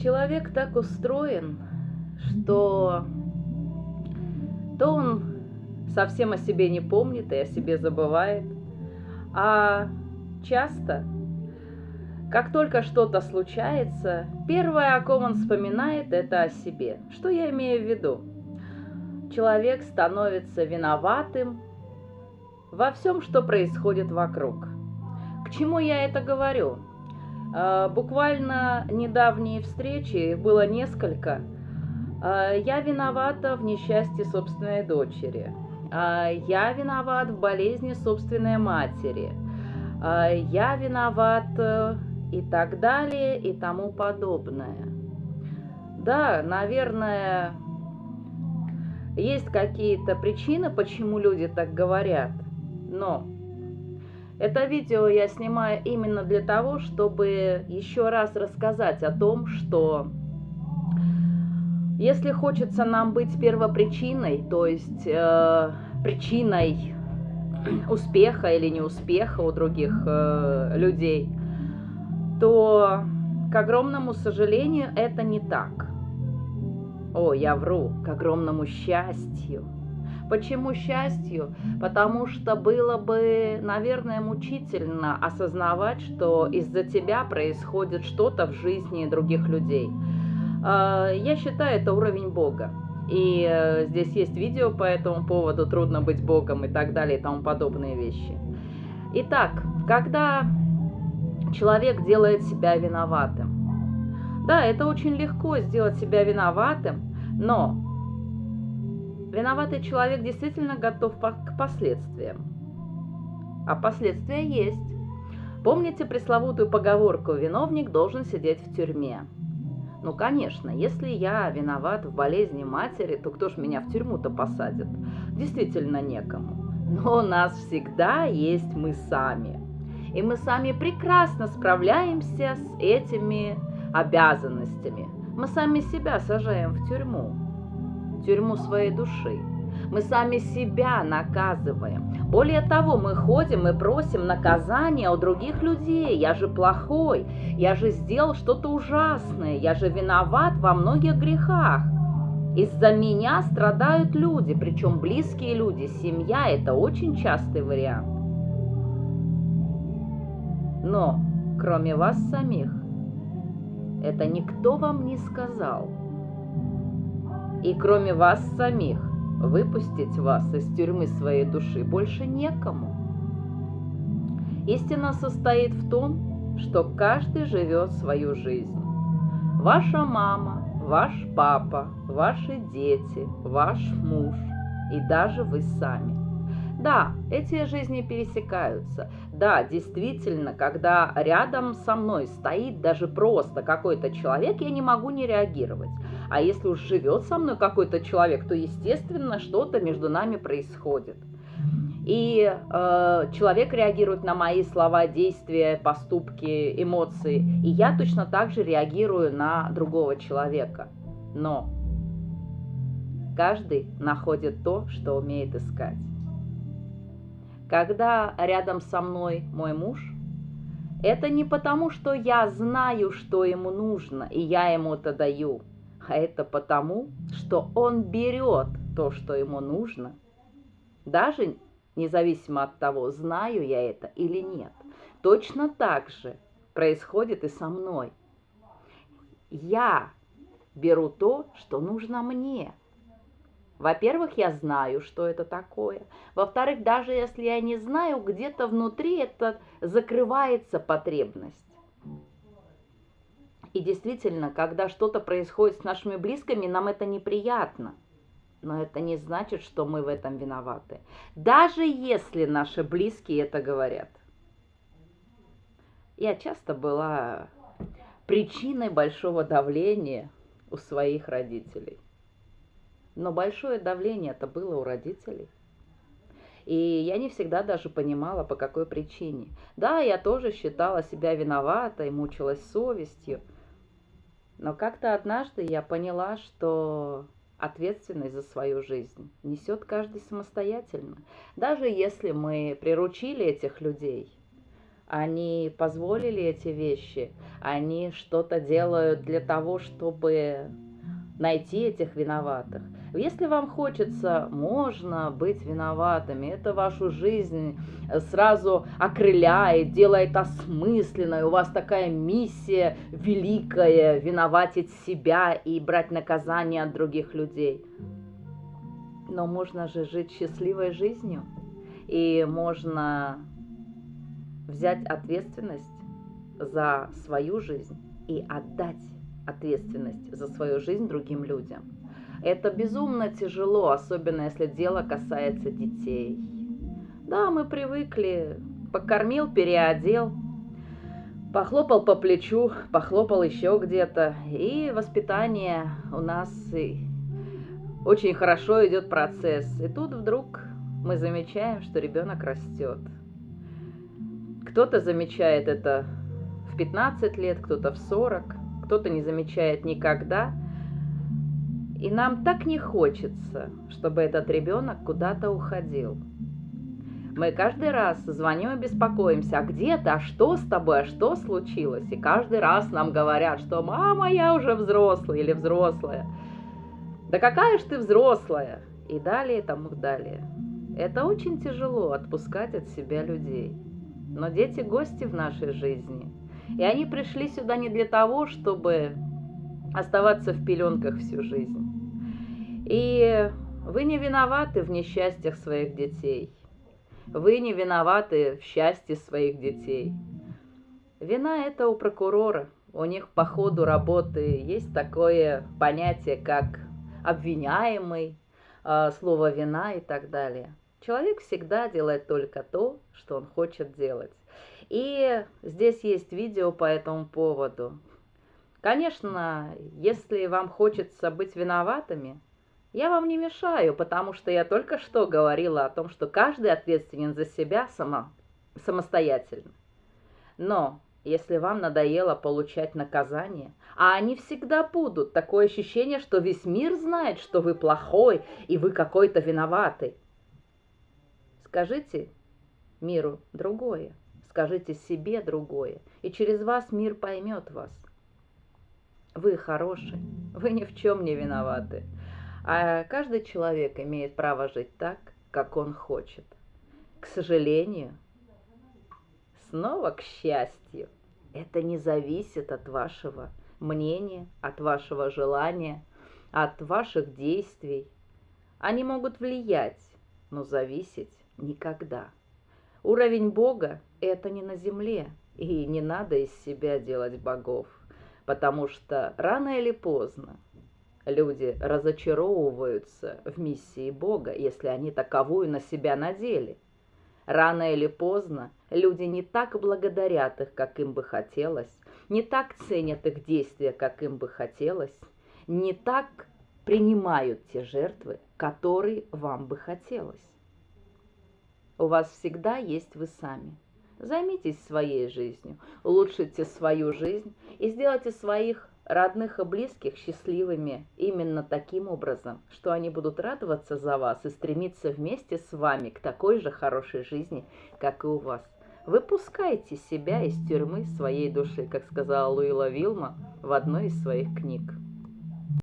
Человек так устроен, что то он совсем о себе не помнит и о себе забывает, а часто, как только что-то случается, первое, о ком он вспоминает, это о себе. Что я имею в виду? Человек становится виноватым во всем, что происходит вокруг. К чему я это говорю? А, буквально недавние встречи, было несколько. А, я виновата в несчастье собственной дочери. А, я виноват в болезни собственной матери. Я виноват э, и так далее и тому подобное. Да, наверное, есть какие-то причины, почему люди так говорят, но это видео я снимаю именно для того, чтобы еще раз рассказать о том, что если хочется нам быть первопричиной, то есть э, причиной успеха или неуспеха у других э, людей, то, к огромному сожалению, это не так. О, я вру, к огромному счастью – Почему счастью? Потому что было бы, наверное, мучительно осознавать, что из-за тебя происходит что-то в жизни других людей. А, я считаю, это уровень Бога. И э, здесь есть видео по этому поводу, трудно быть Богом и так далее и тому подобные вещи. Итак, когда человек делает себя виноватым. Да, это очень легко сделать себя виноватым, но Виноватый человек действительно готов к последствиям. А последствия есть. Помните пресловутую поговорку «виновник должен сидеть в тюрьме»? Ну, конечно, если я виноват в болезни матери, то кто ж меня в тюрьму-то посадит? Действительно некому. Но у нас всегда есть мы сами. И мы сами прекрасно справляемся с этими обязанностями. Мы сами себя сажаем в тюрьму тюрьму своей души. Мы сами себя наказываем. Более того, мы ходим и просим наказания у других людей. Я же плохой, я же сделал что-то ужасное, я же виноват во многих грехах. Из-за меня страдают люди, причем близкие люди, семья – это очень частый вариант. Но, кроме вас самих, это никто вам не сказал – и кроме вас самих, выпустить вас из тюрьмы своей души больше некому. Истина состоит в том, что каждый живет свою жизнь. Ваша мама, ваш папа, ваши дети, ваш муж и даже вы сами. Да, эти жизни пересекаются. Да, действительно, когда рядом со мной стоит даже просто какой-то человек, я не могу не реагировать. А если уж живет со мной какой-то человек, то, естественно, что-то между нами происходит. И э, человек реагирует на мои слова, действия, поступки, эмоции. И я точно так же реагирую на другого человека. Но каждый находит то, что умеет искать. Когда рядом со мной мой муж, это не потому, что я знаю, что ему нужно, и я ему это даю – а это потому, что он берет то, что ему нужно, даже независимо от того, знаю я это или нет. Точно так же происходит и со мной. Я беру то, что нужно мне. Во-первых, я знаю, что это такое. Во-вторых, даже если я не знаю, где-то внутри это закрывается потребность. И действительно, когда что-то происходит с нашими близкими, нам это неприятно. Но это не значит, что мы в этом виноваты. Даже если наши близкие это говорят. Я часто была причиной большого давления у своих родителей. Но большое давление это было у родителей. И я не всегда даже понимала, по какой причине. Да, я тоже считала себя виноватой, мучилась совестью – но как-то однажды я поняла, что ответственность за свою жизнь несет каждый самостоятельно. Даже если мы приручили этих людей, они позволили эти вещи, они что-то делают для того, чтобы найти этих виноватых. Если вам хочется, можно быть виноватыми. Это вашу жизнь сразу окрыляет, делает осмысленной. У вас такая миссия великая – виноватить себя и брать наказание от других людей. Но можно же жить счастливой жизнью. И можно взять ответственность за свою жизнь и отдать ответственность за свою жизнь другим людям. Это безумно тяжело, особенно если дело касается детей. Да, мы привыкли, покормил, переодел, похлопал по плечу, похлопал еще где-то, и воспитание у нас и очень хорошо идет процесс. И тут вдруг мы замечаем, что ребенок растет. Кто-то замечает это в 15 лет, кто-то в 40, кто-то не замечает никогда. И нам так не хочется, чтобы этот ребенок куда-то уходил. Мы каждый раз звоним и беспокоимся, а где ты, а что с тобой, а что случилось? И каждый раз нам говорят, что мама, я уже взрослый или взрослая. Да какая ж ты взрослая? И далее, тому далее. Это очень тяжело отпускать от себя людей. Но дети гости в нашей жизни. И они пришли сюда не для того, чтобы оставаться в пеленках всю жизнь. И вы не виноваты в несчастьях своих детей. Вы не виноваты в счастье своих детей. Вина это у прокурора. У них по ходу работы есть такое понятие, как обвиняемый, а, слово вина и так далее. Человек всегда делает только то, что он хочет делать. И здесь есть видео по этому поводу. Конечно, если вам хочется быть виноватыми, я вам не мешаю, потому что я только что говорила о том, что каждый ответственен за себя само, самостоятельно. Но если вам надоело получать наказание, а они всегда будут, такое ощущение, что весь мир знает, что вы плохой и вы какой-то виноватый. Скажите миру другое скажите себе другое, и через вас мир поймет вас. Вы хороший, вы ни в чем не виноваты. А каждый человек имеет право жить так, как он хочет. К сожалению, снова к счастью, это не зависит от вашего мнения, от вашего желания, от ваших действий. Они могут влиять, но зависеть никогда. Уровень Бога – это не на земле, и не надо из себя делать богов, потому что рано или поздно люди разочаровываются в миссии Бога, если они таковую на себя надели. Рано или поздно люди не так благодарят их, как им бы хотелось, не так ценят их действия, как им бы хотелось, не так принимают те жертвы, которые вам бы хотелось. У вас всегда есть вы сами. Займитесь своей жизнью, улучшите свою жизнь и сделайте своих родных и близких счастливыми именно таким образом, что они будут радоваться за вас и стремиться вместе с вами к такой же хорошей жизни, как и у вас. Выпускайте себя из тюрьмы своей души, как сказала Луила Вилма в одной из своих книг.